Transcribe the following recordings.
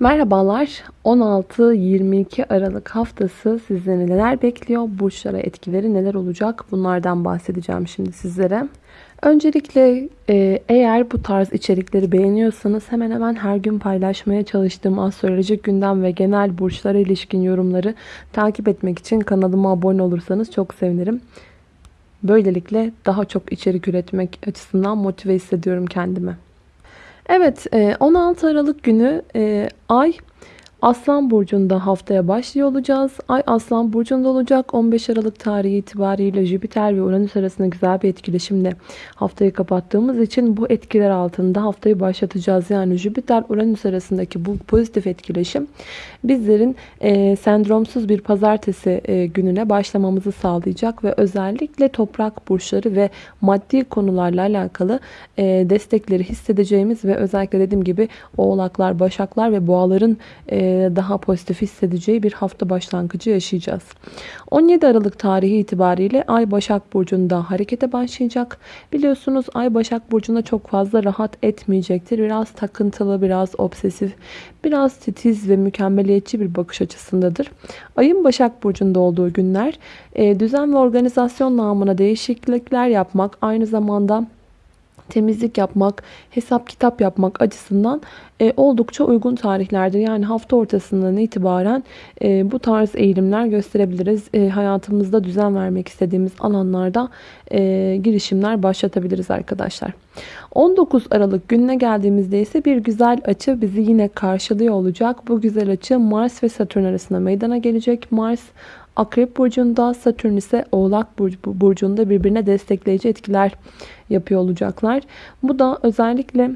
Merhabalar. 16-22 Aralık haftası sizleri neler bekliyor? Burçlara etkileri neler olacak? Bunlardan bahsedeceğim şimdi sizlere. Öncelikle e, eğer bu tarz içerikleri beğeniyorsanız hemen hemen her gün paylaşmaya çalıştığım astrolojik gündem ve genel burçlara ilişkin yorumları takip etmek için kanalıma abone olursanız çok sevinirim. Böylelikle daha çok içerik üretmek açısından motive hissediyorum kendimi. Evet 16 e, Aralık günü e, Ay Aslan Burcu'nda haftaya başlıyor olacağız. Ay Aslan Burcu'nda olacak. 15 Aralık tarihi itibariyle Jüpiter ve Uranüs arasında güzel bir etkileşimle haftayı kapattığımız için bu etkiler altında haftayı başlatacağız. Yani Jüpiter Uranüs arasındaki bu pozitif etkileşim bizlerin e, sendromsuz bir pazartesi e, gününe başlamamızı sağlayacak ve özellikle toprak burçları ve maddi konularla alakalı e, destekleri hissedeceğimiz ve özellikle dediğim gibi oğlaklar, başaklar ve boğaların e, daha pozitif hissedeceği bir hafta başlangıcı yaşayacağız. 17 Aralık tarihi itibariyle Ay Başak Burcu'nda harekete başlayacak. Biliyorsunuz Ay Başak Burcu'nda çok fazla rahat etmeyecektir. Biraz takıntılı, biraz obsesif, biraz titiz ve mükemmeliyetçi bir bakış açısındadır. Ayın Başak Burcu'nda olduğu günler düzen ve organizasyon namına değişiklikler yapmak, aynı zamanda temizlik yapmak, hesap kitap yapmak açısından e, oldukça uygun tarihlerdir. Yani hafta ortasından itibaren e, bu tarz eğilimler gösterebiliriz. E, hayatımızda düzen vermek istediğimiz alanlarda e, girişimler başlatabiliriz arkadaşlar. 19 Aralık gününe geldiğimizde ise bir güzel açı bizi yine karşılıyor olacak. Bu güzel açı Mars ve Satürn arasında meydana gelecek. Mars Akrep burcunda, Satürn ise Oğlak burcunda birbirine destekleyici etkiler yapıyor olacaklar. Bu da özellikle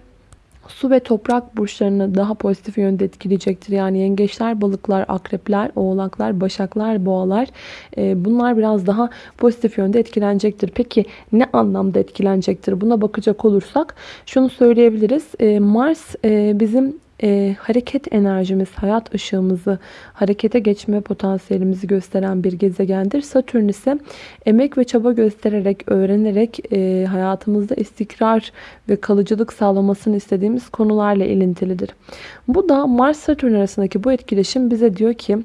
su ve toprak burçlarını daha pozitif yönde etkileyecektir. Yani yengeçler, balıklar, akrepler, oğlaklar, başaklar, boğalar e, bunlar biraz daha pozitif yönde etkilenecektir. Peki ne anlamda etkilenecektir? Buna bakacak olursak şunu söyleyebiliriz. E, Mars e, bizim e, hareket enerjimiz, hayat ışığımızı, harekete geçme potansiyelimizi gösteren bir gezegendir. Satürn ise emek ve çaba göstererek, öğrenerek e, hayatımızda istikrar ve kalıcılık sağlamasını istediğimiz konularla ilintilidir. Bu da Mars-Satürn arasındaki bu etkileşim bize diyor ki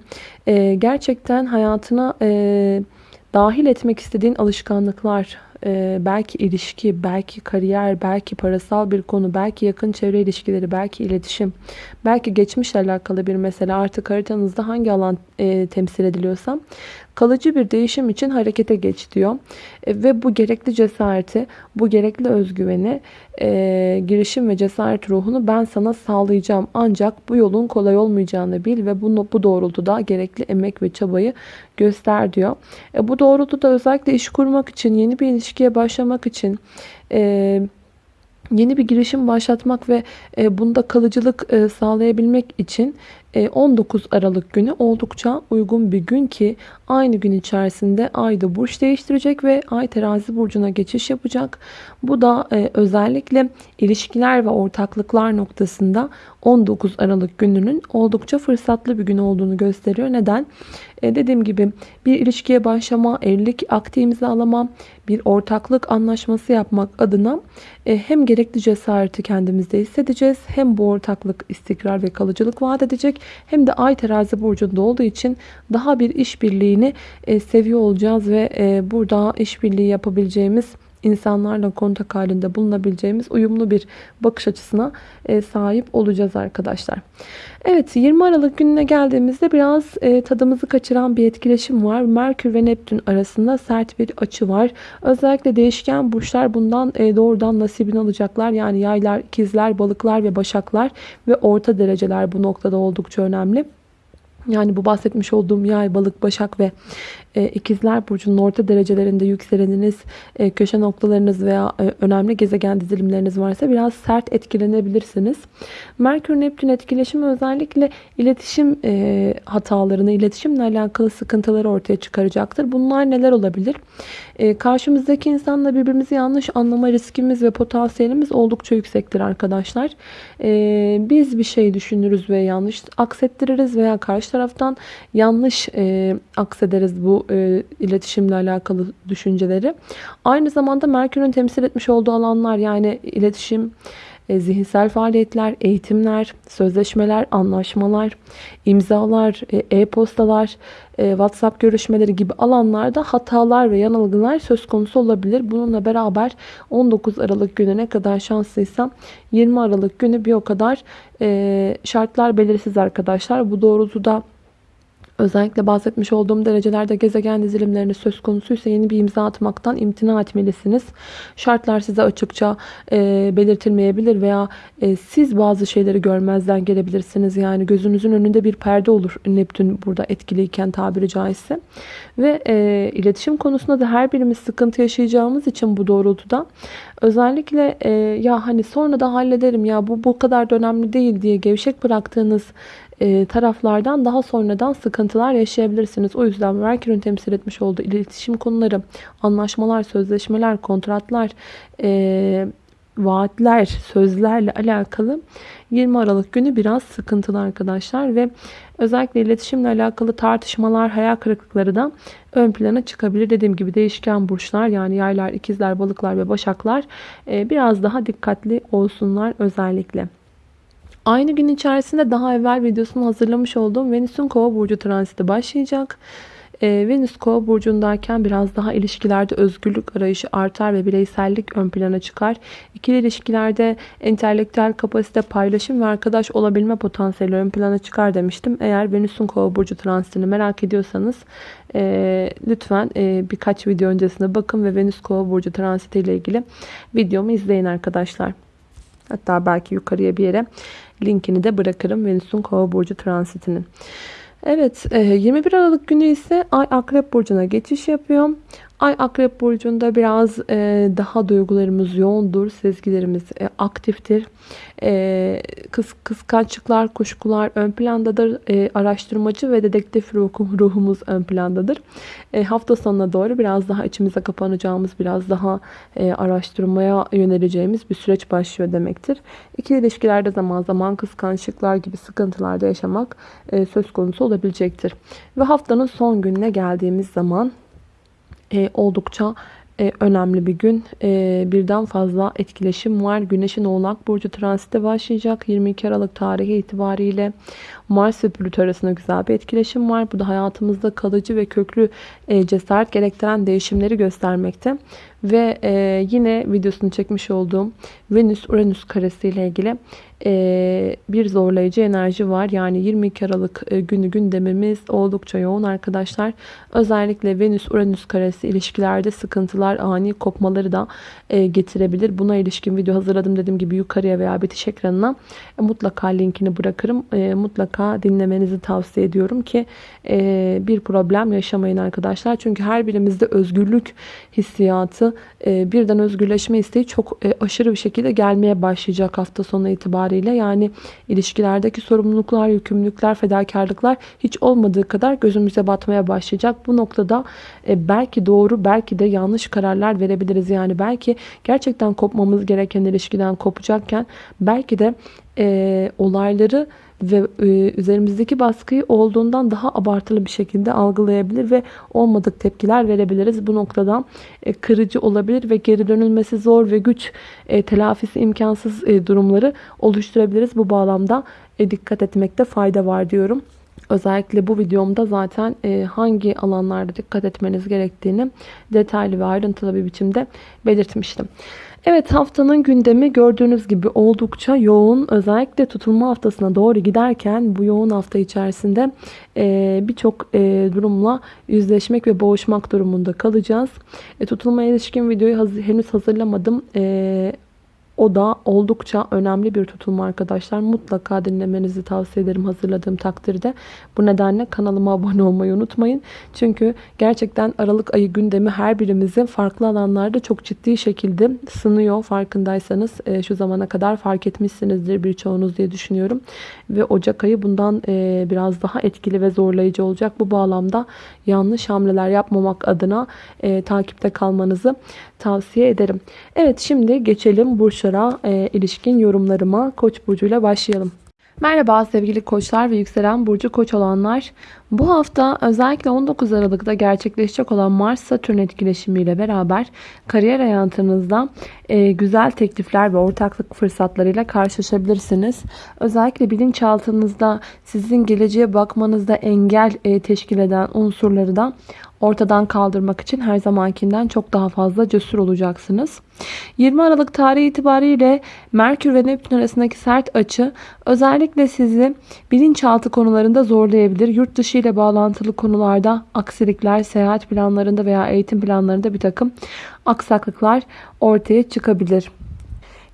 e, gerçekten hayatına e, dahil etmek istediğin alışkanlıklar, e, belki ilişki, belki kariyer, belki parasal bir konu, belki yakın çevre ilişkileri, belki iletişim, belki geçmişle alakalı bir mesele. Artık haritanızda hangi alan e, temsil ediliyorsa kalıcı bir değişim için harekete geç diyor. E, ve bu gerekli cesareti, bu gerekli özgüveni, e, girişim ve cesaret ruhunu ben sana sağlayacağım. Ancak bu yolun kolay olmayacağını bil ve bu, bu doğrultuda gerekli emek ve çabayı göster diyor. E, bu doğrultuda özellikle iş kurmak için, yeni bir ilişkiye başlamak için... E, yeni bir girişim başlatmak ve e, bunda kalıcılık e, sağlayabilmek için 19 e, Aralık günü oldukça uygun bir gün ki aynı gün içerisinde Ay da burç değiştirecek ve Ay terazi burcuna geçiş yapacak. Bu da özellikle ilişkiler ve ortaklıklar noktasında 19 Aralık gününün oldukça fırsatlı bir gün olduğunu gösteriyor. Neden? E, dediğim gibi bir ilişkiye başlama, evlilik akti imzalama, bir ortaklık anlaşması yapmak adına e, hem gerekli cesareti kendimizde hissedeceğiz. Hem bu ortaklık istikrar ve kalıcılık vaat edecek. Hem de ay terazi burcunda olduğu için daha bir işbirliğini e, seviyor olacağız ve e, burada işbirliği yapabileceğimiz insanlarla kontak halinde bulunabileceğimiz uyumlu bir bakış açısına e, sahip olacağız arkadaşlar. Evet 20 Aralık gününe geldiğimizde biraz e, tadımızı kaçıran bir etkileşim var. Merkür ve Neptün arasında sert bir açı var. Özellikle değişken burçlar bundan e, doğrudan nasibini alacaklar. Yani yaylar, ikizler, balıklar ve başaklar ve orta dereceler bu noktada oldukça önemli. Yani bu bahsetmiş olduğum yay, balık, başak ve e, ikizler burcunun orta derecelerinde yükseleniniz, e, köşe noktalarınız veya e, önemli gezegen dizilimleriniz varsa biraz sert etkilenebilirsiniz. Merkür Neptün etkileşimi özellikle iletişim e, hatalarını, iletişimle alakalı sıkıntıları ortaya çıkaracaktır. Bunlar neler olabilir? E, karşımızdaki insanla birbirimizi yanlış anlama riskimiz ve potansiyelimiz oldukça yüksektir arkadaşlar. E, biz bir şey düşünürüz ve yanlış aksettiririz veya karşı taraftan yanlış e, aksederiz bu e, iletişimle alakalı düşünceleri. Aynı zamanda Merkür'ün temsil etmiş olduğu alanlar yani iletişim, e, zihinsel faaliyetler, eğitimler, sözleşmeler, anlaşmalar, imzalar, e, e-postalar, e, WhatsApp görüşmeleri gibi alanlarda hatalar ve yanılgılar söz konusu olabilir. Bununla beraber 19 Aralık günü ne kadar şanslıysam 20 Aralık günü bir o kadar şartlar belirsiz arkadaşlar. Bu doğrultuda Özellikle bahsetmiş olduğum derecelerde gezegen dizilimlerine söz konusuysa yeni bir imza atmaktan imtina etmelisiniz. Şartlar size açıkça e, belirtilmeyebilir veya e, siz bazı şeyleri görmezden gelebilirsiniz. Yani gözünüzün önünde bir perde olur Neptün burada etkiliyken tabiri caizse. Ve e, iletişim konusunda da her birimiz sıkıntı yaşayacağımız için bu doğrultuda özellikle e, ya hani sonra da hallederim ya bu bu kadar da önemli değil diye gevşek bıraktığınız e, taraflardan daha sonradan sıkıntılar yaşayabilirsiniz. O yüzden Merkür'ün temsil etmiş olduğu iletişim konuları, anlaşmalar, sözleşmeler, kontratlar, e, vaatler, sözlerle alakalı 20 Aralık günü biraz sıkıntılı arkadaşlar ve özellikle iletişimle alakalı tartışmalar, hayal kırıklıkları da ön plana çıkabilir. Dediğim gibi değişken burçlar yani yaylar, ikizler, balıklar ve başaklar e, biraz daha dikkatli olsunlar özellikle. Aynı gün içerisinde daha evvel videosunu hazırlamış olduğum Venüs'ün kova burcu transiti başlayacak. Ee, Venüs kova burcundayken biraz daha ilişkilerde özgürlük arayışı artar ve bireysellik ön plana çıkar. İkili ilişkilerde entelektüel kapasite, paylaşım ve arkadaş olabilme potansiyeli ön plana çıkar demiştim. Eğer Venüs'ün kova burcu transitini merak ediyorsanız e, lütfen e, birkaç video öncesine bakın ve Venüs kova burcu transiti ile ilgili videomu izleyin arkadaşlar. Hatta belki yukarıya bir yere linkini de bırakırım Venüs'ün kova burcu transitinin. Evet 21 e, Aralık günü ise Ay Akrep Burcu'na geçiş yapıyor. Ay Akrep Burcu'nda biraz e, daha duygularımız yoğundur. Sezgilerimiz e, aktiftir. E, kıs, kıskançlıklar, kuşkular ön plandadır. E, araştırmacı ve dedektif ruhum, ruhumuz ön plandadır. E, hafta sonuna doğru biraz daha içimize kapanacağımız, biraz daha e, araştırmaya yöneleceğimiz bir süreç başlıyor demektir. İkili ilişkilerde zaman zaman kıskançlıklar gibi sıkıntılarda yaşamak e, söz konusu olabilecektir. Ve haftanın son gününe geldiğimiz zaman e, oldukça e, önemli bir gün. E, birden fazla etkileşim var. Güneşin Oğlak Burcu transiti başlayacak. 22 Aralık tarihi itibariyle Mars ve Plüto arasında güzel bir etkileşim var. Bu da hayatımızda kalıcı ve köklü e, cesaret gerektiren değişimleri göstermekte. Ve e, yine videosunu çekmiş olduğum Venüs-Uranüs karesi ile ilgili e, bir zorlayıcı enerji var. Yani 22 Aralık günü gündemimiz oldukça yoğun arkadaşlar. Özellikle Venüs-Uranüs karesi ilişkilerde sıkıntılar, ani kopmaları da getirebilir. Buna ilişkin video hazırladım dediğim gibi yukarıya veya bitiş ekranına mutlaka linkini bırakırım. E, mutlaka dinlemenizi tavsiye ediyorum ki e, bir problem yaşamayın arkadaşlar. Çünkü her birimizde özgürlük hissiyatı, e, birden özgürleşme isteği çok e, aşırı bir şekilde gelmeye başlayacak hafta sonu itibariyle. Yani ilişkilerdeki sorumluluklar, yükümlülükler, fedakarlıklar hiç olmadığı kadar gözümüze batmaya başlayacak. Bu noktada e, belki doğru, belki de yanlış kararlar verebiliriz. Yani belki gerçekten kopmamız gereken ilişkiden kopacakken belki de e, olayları ve e, üzerimizdeki baskıyı olduğundan daha abartılı bir şekilde algılayabilir ve olmadık tepkiler verebiliriz. Bu noktadan e, kırıcı olabilir ve geri dönülmesi zor ve güç e, telafisi imkansız durumları oluşturabiliriz. Bu bağlamda dikkat etmekte fayda var diyorum. Özellikle bu videomda zaten hangi alanlarda dikkat etmeniz gerektiğini detaylı ve ayrıntılı bir biçimde belirtmiştim. Evet haftanın gündemi gördüğünüz gibi oldukça yoğun. Özellikle tutulma haftasına doğru giderken bu yoğun hafta içerisinde e, birçok e, durumla yüzleşmek ve boğuşmak durumunda kalacağız. E, tutulmaya ilişkin videoyu henüz hazırlamadım. O da oldukça önemli bir tutulma arkadaşlar. Mutlaka dinlemenizi tavsiye ederim hazırladığım takdirde. Bu nedenle kanalıma abone olmayı unutmayın. Çünkü gerçekten Aralık ayı gündemi her birimizin farklı alanlarda çok ciddi şekilde sınıyor. Farkındaysanız e, şu zamana kadar fark etmişsinizdir birçoğunuz diye düşünüyorum. Ve Ocak ayı bundan e, biraz daha etkili ve zorlayıcı olacak. Bu bağlamda yanlış hamleler yapmamak adına e, takipte kalmanızı tavsiye ederim. Evet şimdi geçelim burçlara e, ilişkin yorumlarıma Koç burcuyla başlayalım. Merhaba sevgili koçlar ve yükselen burcu koç olanlar. Bu hafta özellikle 19 Aralık'ta gerçekleşecek olan Mars-Satürn etkileşimiyle beraber kariyer hayatınızda e, güzel teklifler ve ortaklık fırsatlarıyla karşılaşabilirsiniz. Özellikle bilinçaltınızda sizin geleceğe bakmanızda engel e, teşkil eden unsurları da ortadan kaldırmak için her zamankinden çok daha fazla cesur olacaksınız. 20 Aralık tarihi itibariyle Merkür ve Neptün arasındaki sert açı özellikle sizi bilinçaltı konularında zorlayabilir. Yurt dışı ile bağlantılı konularda aksilikler, seyahat planlarında veya eğitim planlarında bir takım aksaklıklar ortaya çıkabilir.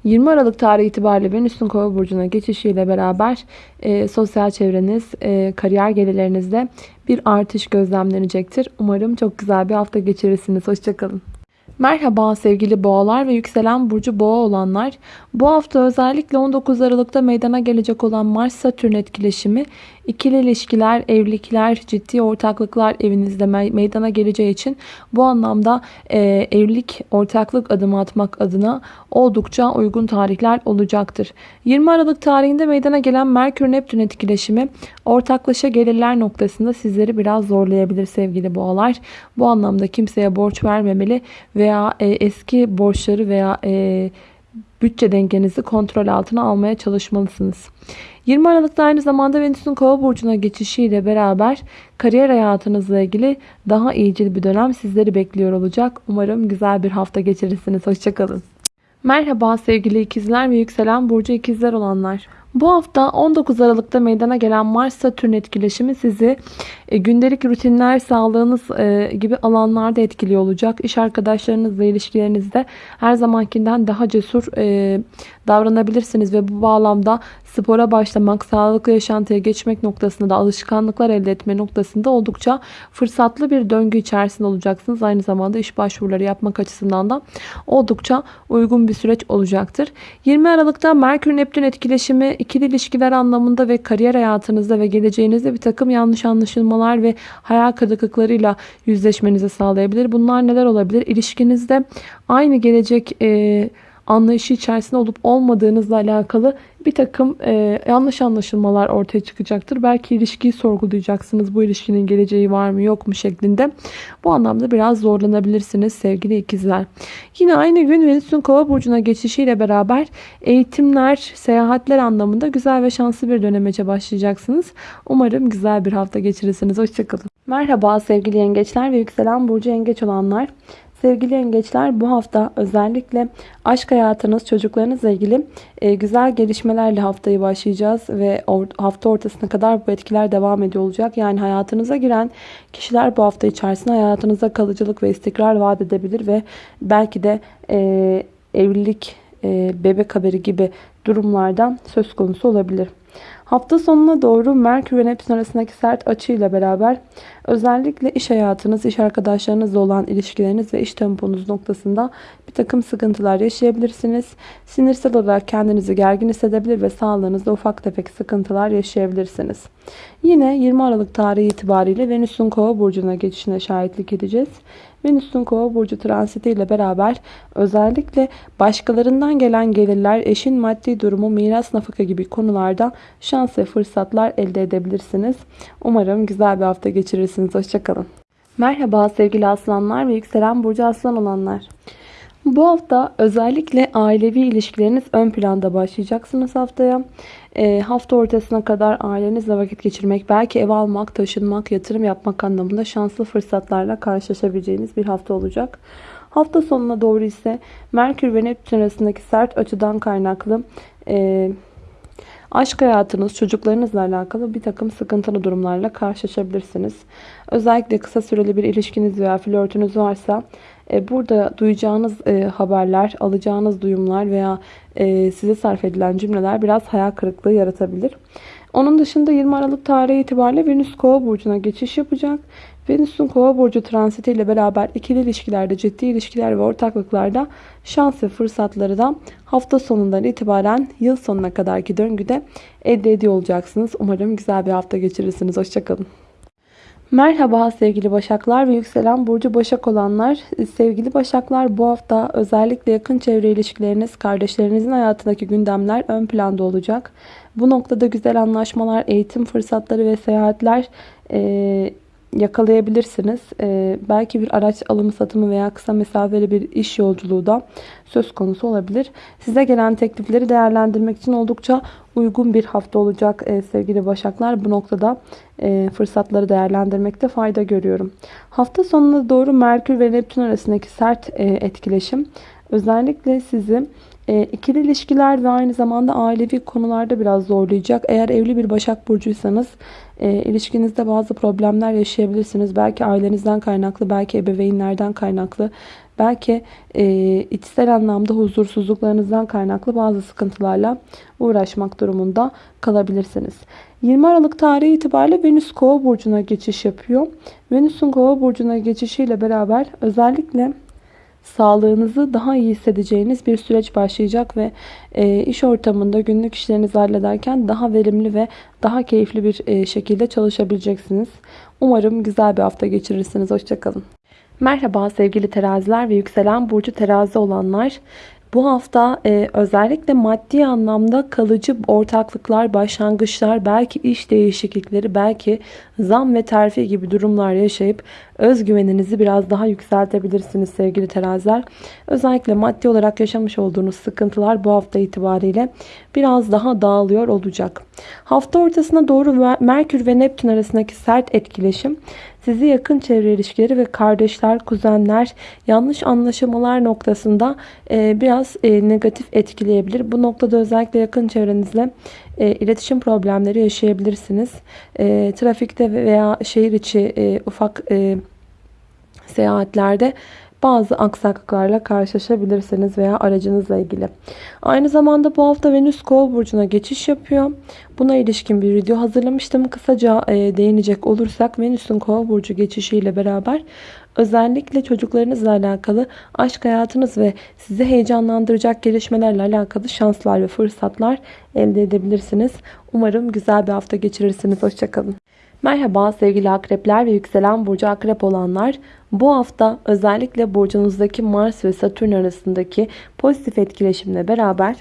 20 Aralık tarihi itibariyle Venüs'ün kova burcuna geçişiyle beraber e, sosyal çevreniz, e, kariyer gelirlerinizde bir artış gözlemlenecektir. Umarım çok güzel bir hafta geçirirsiniz. Hoşçakalın. Merhaba sevgili boğalar ve yükselen burcu boğa olanlar. Bu hafta özellikle 19 Aralık'ta meydana gelecek olan Mars-Satürn etkileşimi ikili ilişkiler, evlilikler, ciddi ortaklıklar evinizde meydana geleceği için bu anlamda e, evlilik, ortaklık adımı atmak adına oldukça uygun tarihler olacaktır. 20 Aralık tarihinde meydana gelen Merkür-Neptün etkileşimi ortaklaşa gelirler noktasında sizleri biraz zorlayabilir sevgili boğalar. Bu anlamda kimseye borç vermemeli veya e, eski borçları veya e, bütçe dengenizi kontrol altına almaya çalışmalısınız. 20 Aralık'ta aynı zamanda Venüs'ün kova burcuna geçişiyle beraber kariyer hayatınızla ilgili daha iyicil bir dönem sizleri bekliyor olacak. Umarım güzel bir hafta geçirirsiniz. Hoşçakalın. Merhaba sevgili ikizler ve yükselen burcu ikizler olanlar. Bu hafta 19 Aralık'ta meydana gelen Mars-Satürn etkileşimi sizi e, gündelik rutinler, sağlığınız e, gibi alanlarda etkili olacak. İş arkadaşlarınızla ilişkilerinizde her zamankinden daha cesur e, davranabilirsiniz ve bu bağlamda spora başlamak, sağlıklı yaşantıya geçmek noktasında da alışkanlıklar elde etme noktasında oldukça fırsatlı bir döngü içerisinde olacaksınız. Aynı zamanda iş başvuruları yapmak açısından da oldukça uygun bir süreç olacaktır. 20 Aralık'ta Merkür-Neptün etkileşimi ikili ilişkiler anlamında ve kariyer hayatınızda ve geleceğinizde bir takım yanlış anlaşılmalar ve hayal kırıklıklarıyla yüzleşmenizi sağlayabilir. Bunlar neler olabilir? İlişkinizde aynı gelecek e, anlayışı içerisinde olup olmadığınızla alakalı bir takım e, yanlış anlaşılmalar ortaya çıkacaktır. Belki ilişkiyi sorgulayacaksınız. Bu ilişkinin geleceği var mı yok mu şeklinde. Bu anlamda biraz zorlanabilirsiniz sevgili ikizler. Yine aynı gün Venüs'ün kova burcuna geçişiyle beraber eğitimler, seyahatler anlamında güzel ve şanslı bir dönemece başlayacaksınız. Umarım güzel bir hafta geçirirsiniz. Hoşçakalın. Merhaba sevgili yengeçler ve yükselen burcu yengeç olanlar. Sevgili yengeçler bu hafta özellikle aşk hayatınız, çocuklarınızla ilgili e, güzel gelişmelerle haftayı başlayacağız ve hafta ortasına kadar bu etkiler devam ediyor olacak. Yani hayatınıza giren kişiler bu hafta içerisinde hayatınıza kalıcılık ve istikrar vaat edebilir ve belki de e, evlilik, e, bebek haberi gibi durumlardan söz konusu olabilir. Hafta sonuna doğru Merkür ve Neptün arasındaki sert açıyla beraber özellikle iş hayatınız, iş arkadaşlarınızla olan ilişkileriniz ve iş temponuz noktasında bir takım sıkıntılar yaşayabilirsiniz. Sinirsel olarak kendinizi gergin hissedebilir ve sağlığınızda ufak tefek sıkıntılar yaşayabilirsiniz. Yine 20 Aralık tarihi itibariyle Venüs'ün kova burcuna geçişine şahitlik edeceğiz. Venüs'ün kova burcu transiti ile beraber özellikle başkalarından gelen gelirler, eşin maddi durumu, miras nafaka gibi konularda şans ve fırsatlar elde edebilirsiniz. Umarım güzel bir hafta geçirirsiniz. Hoşçakalın. Merhaba sevgili aslanlar ve yükselen burcu aslan olanlar. Bu hafta özellikle ailevi ilişkileriniz ön planda başlayacaksınız haftaya. E, hafta ortasına kadar ailenizle vakit geçirmek, belki ev almak, taşınmak, yatırım yapmak anlamında şanslı fırsatlarla karşılaşabileceğiniz bir hafta olacak. Hafta sonuna doğru ise Merkür ve Neptün arasındaki sert açıdan kaynaklı e, aşk hayatınız, çocuklarınızla alakalı bir takım sıkıntılı durumlarla karşılaşabilirsiniz. Özellikle kısa süreli bir ilişkiniz veya flörtünüz varsa burada duyacağınız e, haberler, alacağınız duyumlar veya e, size sarf edilen cümleler biraz hayal kırıklığı yaratabilir. Onun dışında 20 Aralık tarihi itibariyle Venüs Kova burcuna geçiş yapacak. Venüs'ün Kova burcu transiti ile beraber ikili ilişkilerde, ciddi ilişkiler ve ortaklıklarda şans ve fırsatları da hafta sonundan itibaren yıl sonuna kadarki döngüde elde ediyor olacaksınız. Umarım güzel bir hafta geçirirsiniz. Hoşçakalın. Merhaba sevgili Başaklar ve yükselen burcu Başak olanlar. Sevgili Başaklar bu hafta özellikle yakın çevre ilişkileriniz, kardeşlerinizin hayatındaki gündemler ön planda olacak. Bu noktada güzel anlaşmalar, eğitim fırsatları ve seyahatler e, yakalayabilirsiniz. E, belki bir araç alımı satımı veya kısa mesafeli bir iş yolculuğu da söz konusu olabilir. Size gelen teklifleri değerlendirmek için oldukça uygun bir hafta olacak e, sevgili Başaklar. Bu noktada e, fırsatları değerlendirmekte fayda görüyorum. Hafta sonuna doğru Merkür ve Neptün arasındaki sert e, etkileşim özellikle sizi e, ikili ilişkiler ve aynı zamanda ailevi konularda biraz zorlayacak. Eğer evli bir Başak Burcuysanız e, ilişkinizde bazı problemler yaşayabilirsiniz. Belki ailenizden kaynaklı, belki ebeveynlerden kaynaklı, belki e, içsel anlamda huzursuzluklarınızdan kaynaklı bazı sıkıntılarla uğraşmak durumunda kalabilirsiniz. 20 Aralık tarihi itibariyle Venüs Kova burcuna geçiş yapıyor. Venüs'ün Kova burcuna geçişiyle beraber özellikle sağlığınızı daha iyi hissedeceğiniz bir süreç başlayacak ve e, iş ortamında günlük işlerinizi hallederken daha verimli ve daha keyifli bir e, şekilde çalışabileceksiniz. Umarım güzel bir hafta geçirirsiniz. Hoşçakalın. Merhaba sevgili teraziler ve yükselen burcu terazi olanlar. Bu hafta e, özellikle maddi anlamda kalıcı ortaklıklar, başlangıçlar, belki iş değişiklikleri, belki zam ve terfi gibi durumlar yaşayıp özgüveninizi biraz daha yükseltebilirsiniz sevgili teraziler. Özellikle maddi olarak yaşamış olduğunuz sıkıntılar bu hafta itibariyle biraz daha dağılıyor olacak. Hafta ortasına doğru Merkür ve Neptün arasındaki sert etkileşim sizi yakın çevre ilişkileri ve kardeşler, kuzenler, yanlış anlaşılmalar noktasında e, biraz e, negatif etkileyebilir. Bu noktada özellikle yakın çevrenizle e, iletişim problemleri yaşayabilirsiniz. Trafikte veya şehir içi ufak seyahatlerde bazı aksaklıklarla karşılaşabilirsiniz veya aracınızla ilgili. Aynı zamanda bu hafta Venüs Kova burcuna geçiş yapıyor. Buna ilişkin bir video hazırlamıştım. Kısaca e, değinecek olursak Venüs'ün Kova burcu geçişiyle beraber özellikle çocuklarınızla alakalı aşk hayatınız ve sizi heyecanlandıracak gelişmelerle alakalı şanslar ve fırsatlar elde edebilirsiniz. Umarım güzel bir hafta geçirirsiniz. Hoşçakalın. Merhaba sevgili akrepler ve yükselen burcu akrep olanlar. Bu hafta özellikle burcunuzdaki Mars ve Satürn arasındaki pozitif etkileşimle beraber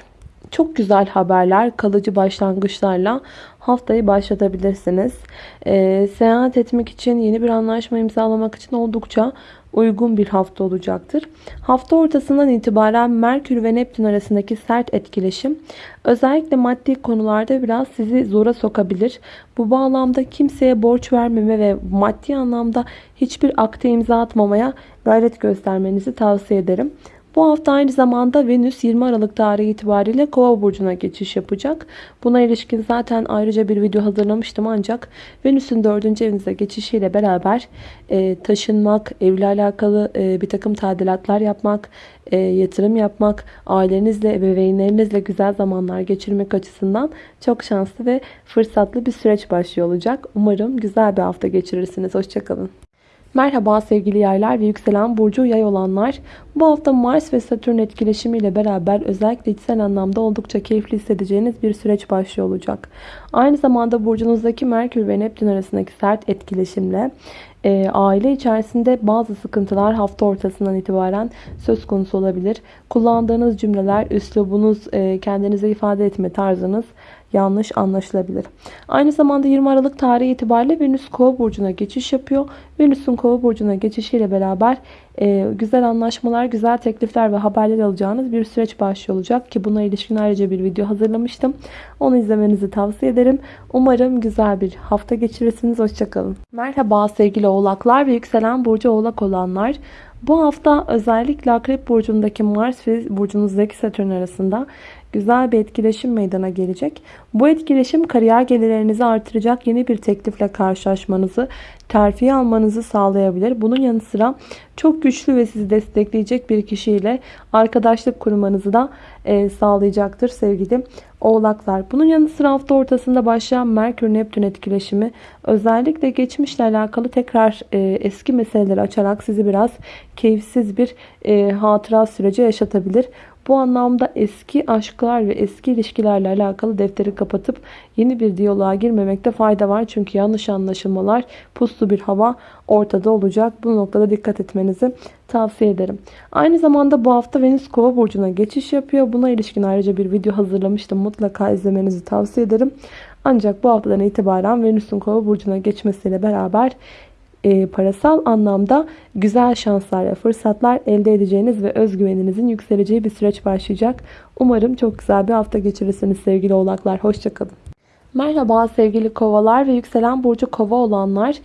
çok güzel haberler, kalıcı başlangıçlarla haftayı başlatabilirsiniz. Ee, seyahat etmek için, yeni bir anlaşma imzalamak için oldukça uygun bir hafta olacaktır. Hafta ortasından itibaren Merkür ve Neptün arasındaki sert etkileşim özellikle maddi konularda biraz sizi zora sokabilir. Bu bağlamda kimseye borç vermeme ve maddi anlamda hiçbir akte imza atmamaya gayret göstermenizi tavsiye ederim. Bu hafta aynı zamanda Venüs 20 Aralık tarihi itibariyle Kova burcuna geçiş yapacak. Buna ilişkin zaten ayrıca bir video hazırlamıştım ancak Venüs'ün 4. evinize geçişiyle beraber e, taşınmak, evle alakalı e, bir takım tadilatlar yapmak, e, yatırım yapmak, ailenizle, ebeveynlerinizle güzel zamanlar geçirmek açısından çok şanslı ve fırsatlı bir süreç başlıyor olacak. Umarım güzel bir hafta geçirirsiniz. Hoşçakalın. Merhaba sevgili yaylar ve yükselen burcu yay olanlar. Bu hafta Mars ve Satürn etkileşimiyle beraber özellikle içsel anlamda oldukça keyifli hissedeceğiniz bir süreç başlıyor olacak. Aynı zamanda burcunuzdaki Merkür ve Neptün arasındaki sert etkileşimle e, aile içerisinde bazı sıkıntılar hafta ortasından itibaren söz konusu olabilir. Kullandığınız cümleler, üslubunuz, e, kendinize ifade etme tarzınız yanlış anlaşılabilir. Aynı zamanda 20 Aralık tarihi itibariyle Venüs Kova burcuna geçiş yapıyor. Venüs'ün Kova burcuna geçişiyle beraber e, güzel anlaşmalar, güzel teklifler ve haberler alacağınız bir süreç başlıyor olacak ki buna ilişkin ayrıca bir video hazırlamıştım. Onu izlemenizi tavsiye ederim. Umarım güzel bir hafta geçirirsiniz. Hoşçakalın. Merhaba sevgili oğlaklar ve yükselen burcu oğlak olanlar. Bu hafta özellikle Akrep Burcu'ndaki Mars ve burcunuzdaki Satürn arasında güzel bir etkileşim meydana gelecek. Bu etkileşim kariyer gelirlerinizi artıracak yeni bir teklifle karşılaşmanızı, terfi almanızı sağlayabilir. Bunun yanı sıra çok güçlü ve sizi destekleyecek bir kişiyle arkadaşlık kurmanızı da e, sağlayacaktır sevgili oğlaklar. Bunun yanı sıra hafta ortasında başlayan Merkür-Neptün etkileşimi özellikle geçmişle alakalı tekrar e, eski meseleleri açarak sizi biraz keyifsiz bir e, hatıra süreci yaşatabilir. Bu anlamda eski aşklar ve eski ilişkilerle alakalı defteri kapatıp yeni bir diyaloğa girmemekte fayda var. Çünkü yanlış anlaşılmalar, puslu bir hava ortada olacak. Bu noktada dikkat etmenizi tavsiye ederim. Aynı zamanda bu hafta Venüs Kova burcuna geçiş yapıyor. Buna ilişkin ayrıca bir video hazırlamıştım. Mutlaka izlemenizi tavsiye ederim. Ancak bu haftadan itibaren Venüs'ün Kova burcuna geçmesiyle beraber e, parasal anlamda güzel şanslar ve fırsatlar elde edeceğiniz ve özgüveninizin yükseleceği bir süreç başlayacak. Umarım çok güzel bir hafta geçirirsiniz sevgili oğlaklar. Hoşçakalın. Merhaba sevgili kovalar ve yükselen burcu kova olanlar.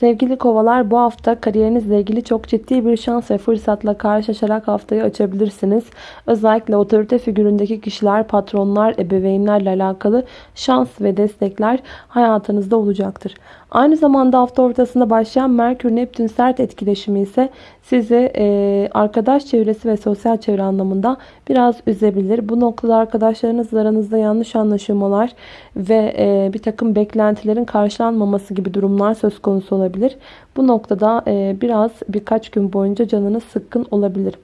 Sevgili kovalar bu hafta kariyerinizle ilgili çok ciddi bir şans ve fırsatla karşılaşarak haftayı açabilirsiniz. Özellikle otorite figüründeki kişiler, patronlar, ebeveynlerle alakalı şans ve destekler hayatınızda olacaktır. Aynı zamanda hafta ortasında başlayan Merkür-Neptün sert etkileşimi ise sizi e, arkadaş çevresi ve sosyal çevre anlamında biraz üzebilir. Bu noktada arkadaşlarınızla aranızda yanlış anlaşılmalar ve e, bir takım beklentilerin karşılanmaması gibi durumlar söz konusu olabilir. Bu noktada e, biraz birkaç gün boyunca canınız sıkkın olabilir.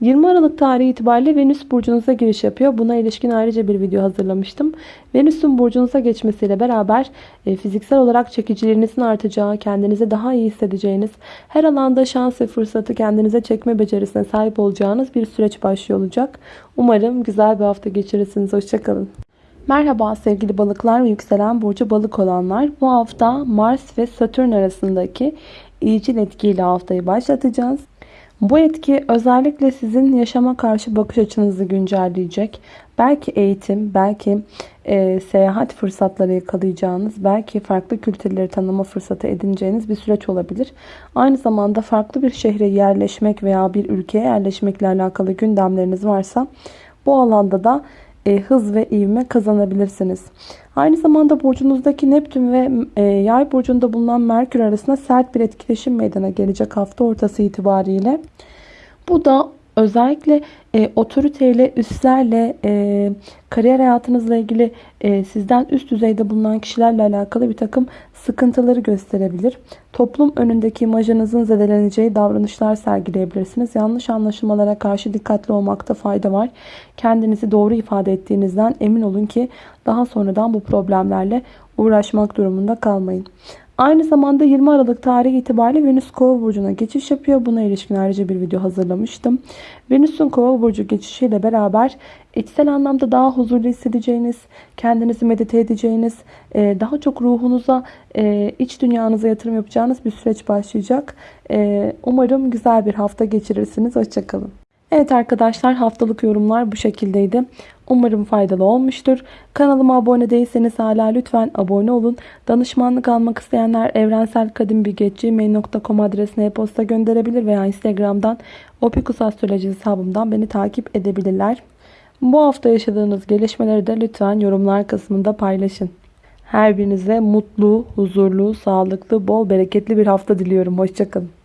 20 Aralık tarihi itibariyle Venüs burcunuza giriş yapıyor. Buna ilişkin ayrıca bir video hazırlamıştım. Venüs'ün burcunuza geçmesiyle beraber e, fiziksel olarak çekicilerinizin artacağı, kendinizi daha iyi hissedeceğiniz, her alanda şans ve fırsatı kendinize çekme becerisine sahip olacağınız bir süreç başlıyor olacak. Umarım güzel bir hafta geçirirsiniz. Hoşçakalın. Merhaba sevgili balıklar ve yükselen burcu balık olanlar. Bu hafta Mars ve Satürn arasındaki iyicil etkiyle haftayı başlatacağız. Bu etki özellikle sizin yaşama karşı bakış açınızı güncelleyecek. Belki eğitim, belki e, seyahat fırsatları yakalayacağınız, belki farklı kültürleri tanıma fırsatı edineceğiniz bir süreç olabilir. Aynı zamanda farklı bir şehre yerleşmek veya bir ülkeye yerleşmekle alakalı gündemleriniz varsa bu alanda da e, hız ve ivme kazanabilirsiniz. Aynı zamanda burcunuzdaki Neptün ve e, Yay burcunda bulunan Merkür arasında sert bir etkileşim meydana gelecek hafta ortası itibariyle. Bu da özellikle e, otoriteyle, üstlerle, e, kariyer hayatınızla ilgili e, sizden üst düzeyde bulunan kişilerle alakalı bir takım sıkıntıları gösterebilir. Toplum önündeki imajınızın zedeleneceği davranışlar sergileyebilirsiniz. Yanlış anlaşılmalara karşı dikkatli olmakta fayda var. Kendinizi doğru ifade ettiğinizden emin olun ki daha sonradan bu problemlerle uğraşmak durumunda kalmayın. Aynı zamanda 20 Aralık tarihi itibariyle Venüs Kova burcuna geçiş yapıyor. Buna ilişkin ayrıca bir video hazırlamıştım. Venüs'ün Kova burcu geçişiyle beraber içsel anlamda daha huzurlu hissedeceğiniz, kendinizi medite edeceğiniz, e, daha çok ruhunuza, e, iç dünyanıza yatırım yapacağınız bir süreç başlayacak. E, umarım güzel bir hafta geçirirsiniz. Hoşçakalın. Evet arkadaşlar haftalık yorumlar bu şekildeydi. Umarım faydalı olmuştur. Kanalıma abone değilseniz hala lütfen abone olun. Danışmanlık almak isteyenler evrenselkadimbilgi.gmail.com adresine e-posta gönderebilir veya Instagram'dan Opikus Astroloji hesabımdan beni takip edebilirler. Bu hafta yaşadığınız gelişmeleri de lütfen yorumlar kısmında paylaşın. Her birinize mutlu, huzurlu, sağlıklı, bol bereketli bir hafta diliyorum. Hoşçakalın.